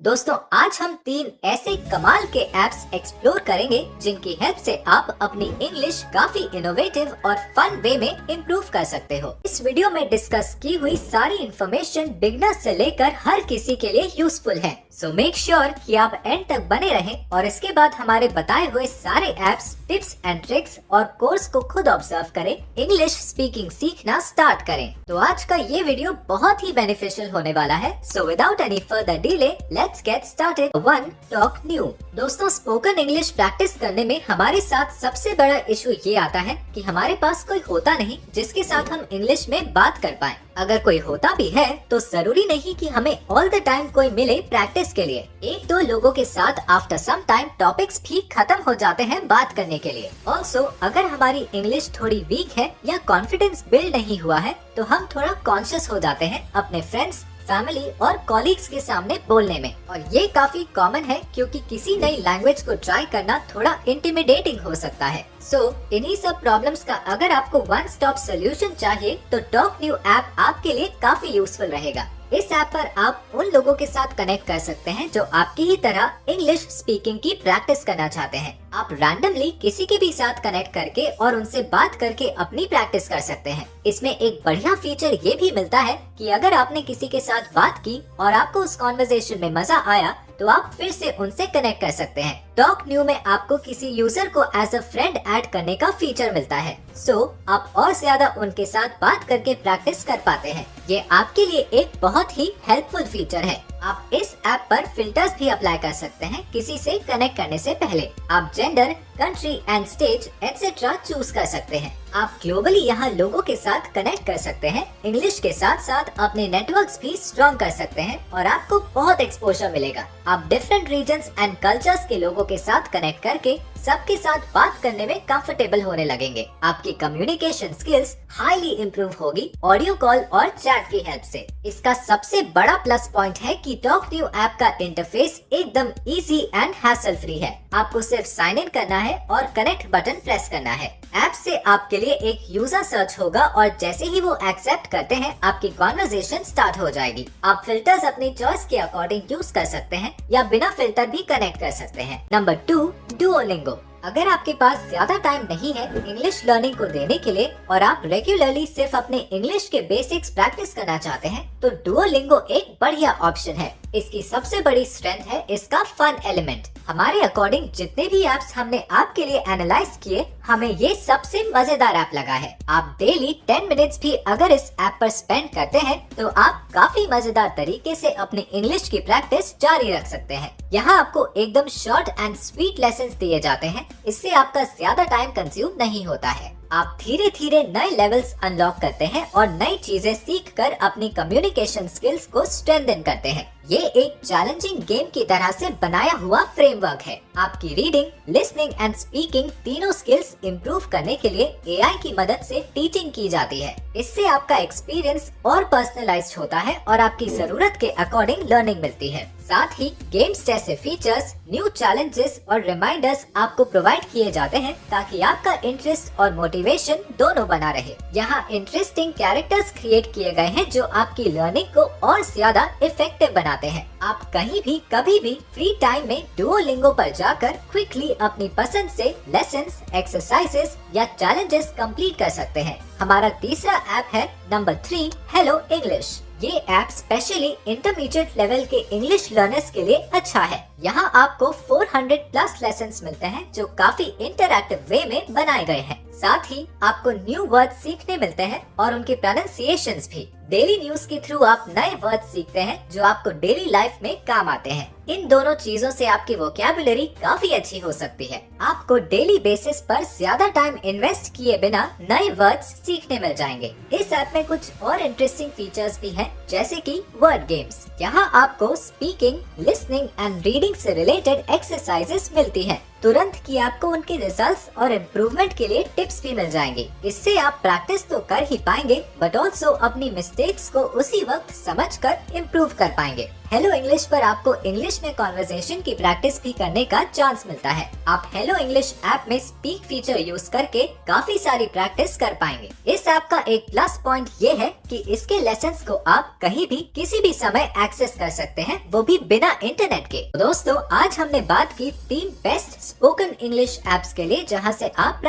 दोस्तों, आज हम तीन ऐसे कमाल के एप्स एक्सप्लोर करेंगे जिनकी हेल्प से आप अपनी इंग्लिश काफ़ी इनोवेटिव और फन वे में इम्प्रूव कर सकते हो। इस वीडियो में डिस्कस की हुई सारी इन्फॉर्मेशन बिगनर से लेकर हर किसी के लिए यूजफुल है। सो मेक श्योर कि आप एंड तक बने रहें और इसके बाद हमारे बताए हुए सारे एप्स टिप्स एंड ट्रिक्स और कोर्स को खुद ऑब्ज़र्व करें। इंग्लिश स्पीकिंग सीखना स्टार्ट करें। तो आज का ये वीडियो बहुत ही बेनिफिशियल होने वाला है। So without any further delay let's get started one Talk New दोस्तों स्पोकन इंग्लिश प्रैक्टिस करने में हमारे साथ सबसे बड़ा इशू ये आता है कि हमारे पास कोई होता नहीं जिसके साथ हम इंग्लिश में बात कर पाए। अगर कोई होता भी है तो ज़रूरी नहीं कि हमें ऑल द टाइम कोई मिले प्रैक्टिस के लिए। एक दो लोगों के साथ आफ्टर सम टाइम टॉपिक्स भी खत्म हो जाते हैं बात करने के लिए। ऑल्सो अगर हमारी इंग्लिश थोड़ी वीक है या कॉन्फिडेंस बिल्ड नहीं हुआ है तो हम थोड़ा कॉन्शियस हो जाते हैं अपने फ्रेंड्स फैमिली और कॉलीग्स के सामने बोलने में। और ये काफ़ी कॉमन है क्योंकि किसी नई लैंग्वेज को ट्राई करना थोड़ा इंटिमिडेटिंग हो सकता है। सो so, इन्हीं सब प्रॉब्लम्स का अगर आपको वन स्टॉप सोल्यूशन चाहिए तो टॉक न्यू ऐप आपके लिए काफ़ी यूजफुल रहेगा। इस ऐप पर आप उन लोगों के साथ कनेक्ट कर सकते हैं जो आपकी ही तरह इंग्लिश स्पीकिंग की प्रैक्टिस करना चाहते हैं। आप रैंडमली किसी के भी साथ कनेक्ट करके और उनसे बात करके अपनी प्रैक्टिस कर सकते हैं। इसमें एक बढ़िया फीचर ये भी मिलता है कि अगर आपने किसी के साथ बात की और आपको उस कॉन्वर्जेशन में मज़ा आया तो आप फिर से उनसे कनेक्ट कर सकते हैं। टॉक न्यू में आपको किसी यूज़र को एज अ फ्रेंड ऐड करने का फीचर मिलता है। सो so, आप और ज़्यादा उनके साथ बात करके प्रैक्टिस कर पाते हैं। ये आपके लिए एक बहुत ही हेल्पफुल फीचर है। आप इस ऐप पर फिल्टर्स भी अप्लाई कर सकते हैं किसी से कनेक्ट करने से पहले। आप gender country and stage etcetera choose कर सकते हैं। आप ग्लोबली यहाँ लोगों के साथ कनेक्ट कर सकते हैं। इंग्लिश के साथ साथ अपने नेटवर्क भी स्ट्रॉन्ग कर सकते हैं और आपको बहुत एक्सपोजर मिलेगा। आप डिफरेंट रीजन एंड कल्चर्स के लोगों के साथ कनेक्ट करके सबके साथ बात करने में कंफर्टेबल होने लगेंगे। आपकी कम्युनिकेशन स्किल्स हाईली इम्प्रूव होगी ऑडियो कॉल और चैट की हेल्प से। इसका सबसे बड़ा प्लस पॉइंट है कि टॉक न्यू ऐप का इंटरफेस एकदम इजी एंड हैसल फ्री है। आपको सिर्फ़ साइन इन करना है और कनेक्ट बटन प्रेस करना है। ऐप से आपके लिए एक यूज़र सर्च होगा और जैसे ही वो एक्सेप्ट करते हैं, आपकी कॉन्वर्जेशन स्टार्ट हो जाएगी। आप फिल्टर्स अपनी चॉइस के अकॉर्डिंग यूज़ कर सकते हैं या बिना फ़िल्टर भी कनेक्ट कर सकते हैं। नंबर टू डुओलिंगो अगर आपके पास ज़्यादा टाइम नहीं है इंग्लिश लर्निंग को देने के लिए और आप रेगुलरली सिर्फ़ अपने इंग्लिश के बेसिक्स प्रैक्टिस करना चाहते हैं तो डुओलिंगो एक बढ़िया ऑप्शन है। इसकी सबसे बड़ी स्ट्रेंथ है इसका फन एलिमेंट हमारे अकॉर्डिंग जितने भी एप्स हमने आपके लिए एनालाइज किए, हमें ये सबसे मज़ेदार ऐप लगा है। आप डेली 10 मिनट्स भी अगर इस ऐप पर स्पेंड करते हैं तो आप काफ़ी मज़ेदार तरीके से अपनी इंग्लिश की प्रैक्टिस जारी रख सकते हैं। यहाँ आपको एकदम शॉर्ट एंड स्वीट लेसन दिए जाते हैं। इससे आपका ज़्यादा टाइम कंज्यूम नहीं होता है। आप धीरे धीरे नए लेवल्स अनलॉक करते हैं और नई चीज़ें सीख कर अपनी कम्युनिकेशन स्किल्स को स्ट्रेंथन करते हैं। ये एक चैलेंजिंग गेम की तरह से बनाया हुआ फ्रेमवर्क है। आपकी रीडिंग लिसनिंग एंड स्पीकिंग तीनों स्किल्स इम्प्रूव करने के लिए एआई की मदद से टीचिंग की जाती है। इससे आपका एक्सपीरियंस और पर्सनलाइज होता है और आपकी ज़रूरत के अकॉर्डिंग लर्निंग मिलती है। साथ ही गेम्स जैसे फीचर्स न्यू चैलेंजेस और रिमाइंडर्स आपको प्रोवाइड किए जाते हैं ताकि आपका इंटरेस्ट और मोटिवेशन दोनों बना रहे। यहाँ इंटरेस्टिंग कैरेक्टर्स क्रिएट किए गए हैं जो आपकी लर्निंग को और ज़्यादा इफ़ेक्टिव बनाते हैं आप कहीं भी, कभी भी फ्री टाइम में डुओलिंगो पर जाकर क्विकली अपनी पसंद से लेसन एक्सरसाइजेस या चैलेंजेस कंप्लीट कर सकते हैं। हमारा तीसरा ऐप है नंबर थ्री हेलो इंग्लिश ये ऐप स्पेशली इंटरमीडिएट लेवल के इंग्लिश लर्नर्स के लिए अच्छा है। यहाँ आपको 400 प्लस लेसन मिलते हैं जो काफ़ी इंटरक्टिव वे में बनाए गए हैं। साथ ही आपको न्यू वर्ड सीखने मिलते हैं और उनके प्रोनाउंसिएशन भी। डेली न्यूज़ के थ्रू आप नए वर्ड सीखते हैं जो आपको डेली लाइफ में काम आते हैं। इन दोनों चीज़ों से आपकी वोकेबुलरी काफ़ी अच्छी हो सकती है। आपको डेली बेसिस पर ज़्यादा टाइम इन्वेस्ट किए बिना नए वर्ड्स सीखने मिल जाएँगे। इस ऐप में कुछ और इंटरेस्टिंग फीचर्स भी हैं, जैसे कि वर्ड गेम्स यहाँ आपको स्पीकिंग लिसनिंग एंड रीडिंग से रिलेटेड एक्सरसाइजेस मिलती हैं। तुरंत की आपको उनके रिजल्ट्स और इम्प्रूवमेंट के लिए टिप्स भी मिल जाएँगे। इससे आप प्रैक्टिस तो कर ही पाएँगे बट ऑल्सो अपनी मिस्टेक्स को उसी वक्त समझ कर इम्प्रूव कर पाएँगे। हेलो इंग्लिश पर आपको इंग्लिश में कॉन्वर्जेशन की प्रैक्टिस भी करने का चांस मिलता है। आप हेलो इंग्लिश ऐप में स्पीक फीचर यूज़ करके काफ़ी सारी प्रैक्टिस कर पाएँगे। इस ऐप का एक प्लस पॉइंट ये है कि इसके लेसन को आप कहीं भी, किसी भी समय एक्सेस कर सकते हैं, वो भी बिना इंटरनेट के। दोस्तों, आज हमने बात की तीन बेस्ट स्पोकन इंग्लिश एप्स के लिए, जहाँ से आप